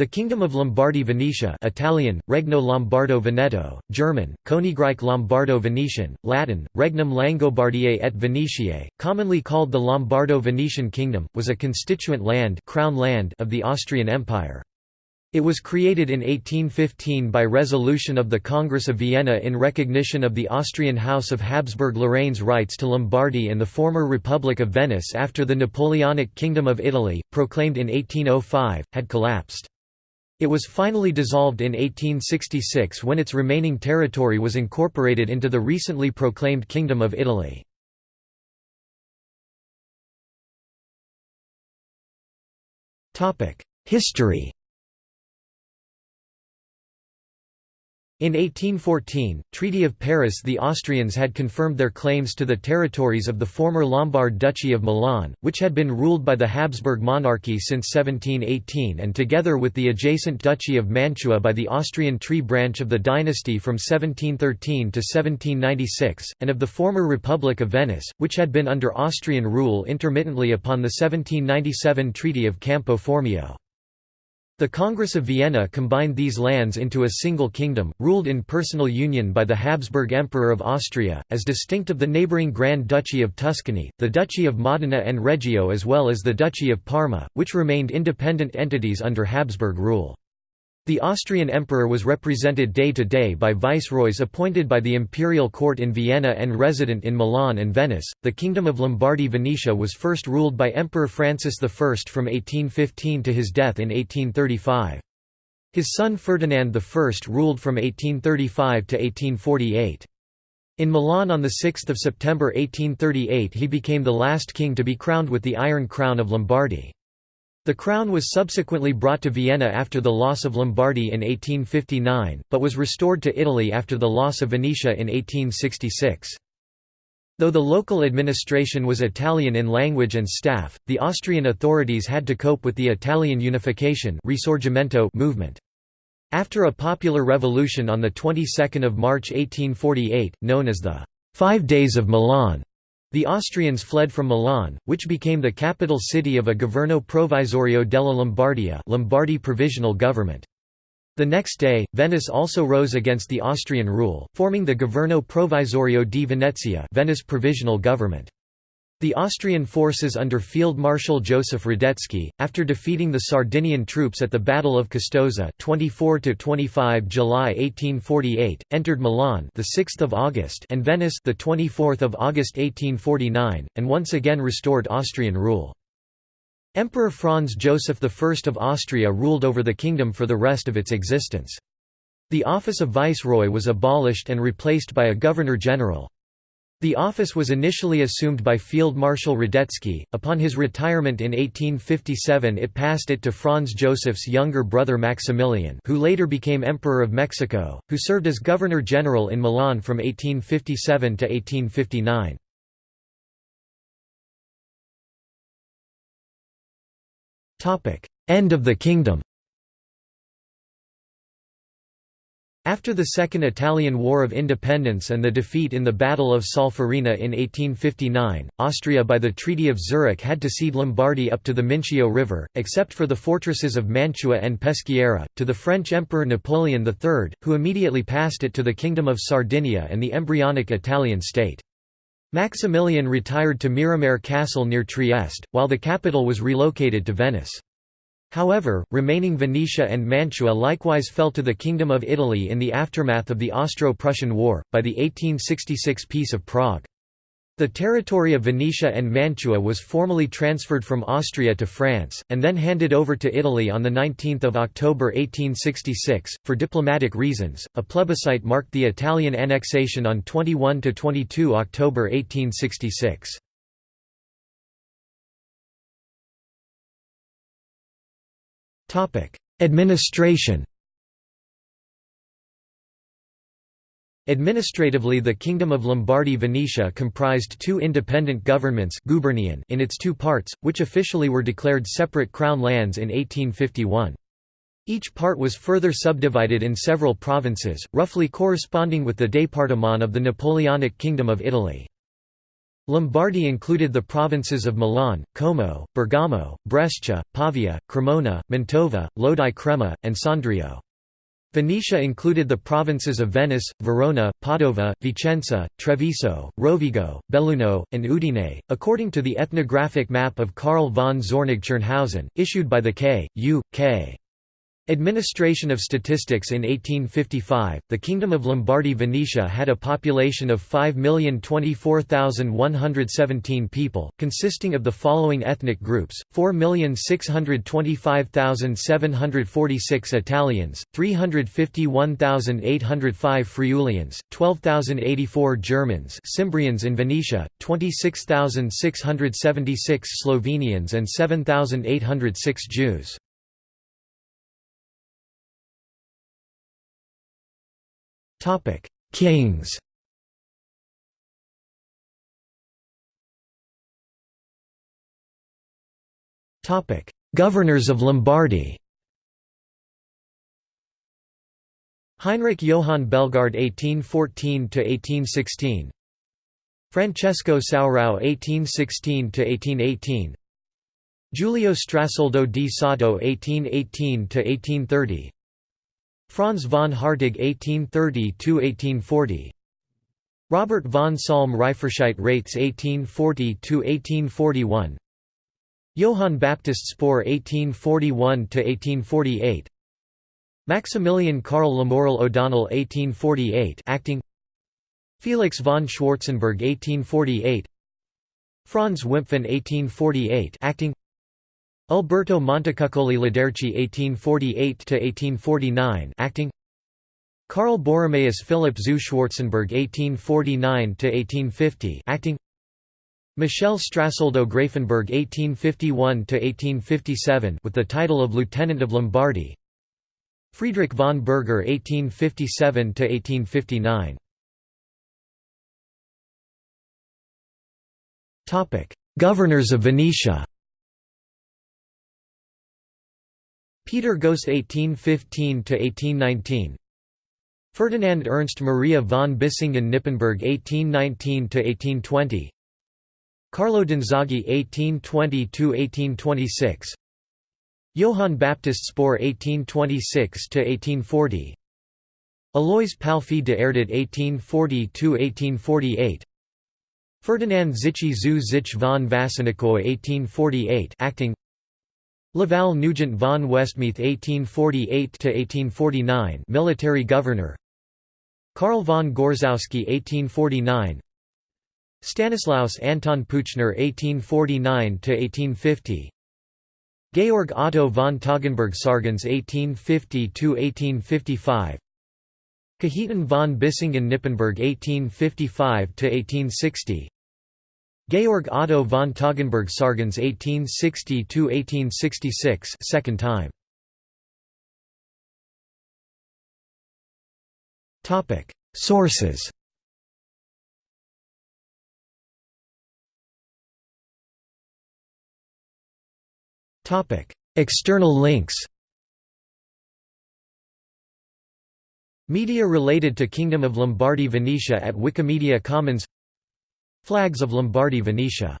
The Kingdom of Lombardy-Venetia Italian, Regno Lombardo-Veneto, German, Königreich Lombardo-Venetien, Latin, Regnum Langobardiae et Venetiae, commonly called the Lombardo-Venetian Kingdom, was a constituent land, crown land of the Austrian Empire. It was created in 1815 by resolution of the Congress of Vienna in recognition of the Austrian House of Habsburg-Lorraine's rights to Lombardy and the former Republic of Venice after the Napoleonic Kingdom of Italy, proclaimed in 1805, had collapsed. It was finally dissolved in 1866 when its remaining territory was incorporated into the recently proclaimed Kingdom of Italy. History In 1814, Treaty of Paris the Austrians had confirmed their claims to the territories of the former Lombard Duchy of Milan, which had been ruled by the Habsburg monarchy since 1718 and together with the adjacent Duchy of Mantua by the Austrian tree branch of the dynasty from 1713 to 1796, and of the former Republic of Venice, which had been under Austrian rule intermittently upon the 1797 Treaty of Campo Formio. The Congress of Vienna combined these lands into a single kingdom, ruled in personal union by the Habsburg Emperor of Austria, as distinct of the neighbouring Grand Duchy of Tuscany, the Duchy of Modena and Reggio as well as the Duchy of Parma, which remained independent entities under Habsburg rule. The Austrian emperor was represented day to day by viceroys appointed by the imperial court in Vienna and resident in Milan and Venice. The Kingdom of Lombardy Venetia was first ruled by Emperor Francis I from 1815 to his death in 1835. His son Ferdinand I ruled from 1835 to 1848. In Milan on 6 September 1838 he became the last king to be crowned with the Iron Crown of Lombardy. The crown was subsequently brought to Vienna after the loss of Lombardy in 1859, but was restored to Italy after the loss of Venetia in 1866. Though the local administration was Italian in language and staff, the Austrian authorities had to cope with the Italian unification Risorgimento movement. After a popular revolution on the 22nd of March 1848, known as the Five Days of Milan, the Austrians fled from Milan, which became the capital city of a governo Provvisorio della Lombardia Lombardy provisional government. The next day, Venice also rose against the Austrian rule, forming the Governo Provvisorio di Venezia Venice provisional government. The Austrian forces under Field Marshal Joseph Radetzky, after defeating the Sardinian troops at the Battle of Custoza 24 to 25 July 1848, entered Milan the 6th of August and Venice the 24th of August 1849, and once again restored Austrian rule. Emperor Franz Joseph I of Austria ruled over the kingdom for the rest of its existence. The office of viceroy was abolished and replaced by a governor-general. The office was initially assumed by Field Marshal Radetzky. Upon his retirement in 1857, it passed it to Franz Joseph's younger brother Maximilian, who later became Emperor of Mexico, who served as Governor General in Milan from 1857 to 1859. Topic: End of the kingdom. After the Second Italian War of Independence and the defeat in the Battle of Solferino in 1859, Austria by the Treaty of Zurich had to cede Lombardy up to the Mincio River, except for the fortresses of Mantua and Peschiera, to the French Emperor Napoleon III, who immediately passed it to the Kingdom of Sardinia and the embryonic Italian state. Maximilian retired to Miramare Castle near Trieste, while the capital was relocated to Venice. However, remaining Venetia and Mantua likewise fell to the Kingdom of Italy in the aftermath of the Austro-Prussian War, by the 1866 Peace of Prague. The territory of Venetia and Mantua was formally transferred from Austria to France, and then handed over to Italy on 19 October 1866. For diplomatic reasons, a plebiscite marked the Italian annexation on 21–22 October 1866. Administration Administratively the Kingdom of Lombardy-Venetia comprised two independent governments in its two parts, which officially were declared separate crown lands in 1851. Each part was further subdivided in several provinces, roughly corresponding with the département of the Napoleonic Kingdom of Italy. Lombardy included the provinces of Milan, Como, Bergamo, Brescia, Pavia, Cremona, Mantova, Lodi Crema, and Sondrio. Venetia included the provinces of Venice, Verona, Padova, Vicenza, Treviso, Rovigo, Belluno, and Udine, according to the ethnographic map of Karl von Czoernig-Czernhausen, issued by the K. U. K. Administration of Statistics in 1855, the Kingdom of Lombardy-Venetia had a population of 5,024,117 people, consisting of the following ethnic groups, 4,625,746 Italians, 351,805 Friulians, 12,084 Germans Cimbrians in Venetia, 26,676 Slovenians and 7,806 Jews. Topic: Kings. Topic: Governors of Lombardy. Heinrich Johann Bellegarde 1814 to 1816. Francesco Saurau 1816 to 1818. Giulio Strasoldo di Sato 1818 to 1830. Franz von Hartig 1830–1840 Robert von Salm Reifferscheidt Raitz 1840–1841 Johann Baptist Spaur 1841–1848 Maximilian Karl Lamoral O'Donnell 1848 acting. Felix von Schwarzenberg 1848 Franz Wimpfen 1848 acting Alberto Montecuccoli Laderchi (1848–1849), acting. Karl Borromaeus Philipp zu Schwarzenberg (1849–1850), acting. Michel Strasoldo Grafenberg (1851–1857), with the title of Lieutenant of Lombardy. Friedrich von Berger (1857–1859). Topic: Governors of Venetia. Peter Gost 1815–1819 Ferdinand Ernst Maria von Bissingen-Nippenberg 1819–1820 Carlo Danzaghi 1820–1826 Johann Baptist Spaur 1826–1840 Alois Palffy de Erdet 1840–1848 Ferdinand Zichy zu Zich von Wassenikoy 1848 acting Laval Nugent von Westmeath 1848–1849 military governor. Karl von Gorzkowski 1849 Stanislaus Anton Puchner 1849–1850 Georg Otto von Toggenburg Sargans 1850–1855 Cajetan von Bissingen-Nippenberg 1855–1860 Georg Otto von Toggenburg Sargans 1860–1866 second time. Sources. Topic. External links. Media related to Kingdom of Lombardy Venetia at Wikimedia Commons Flags of Lombardy Venetia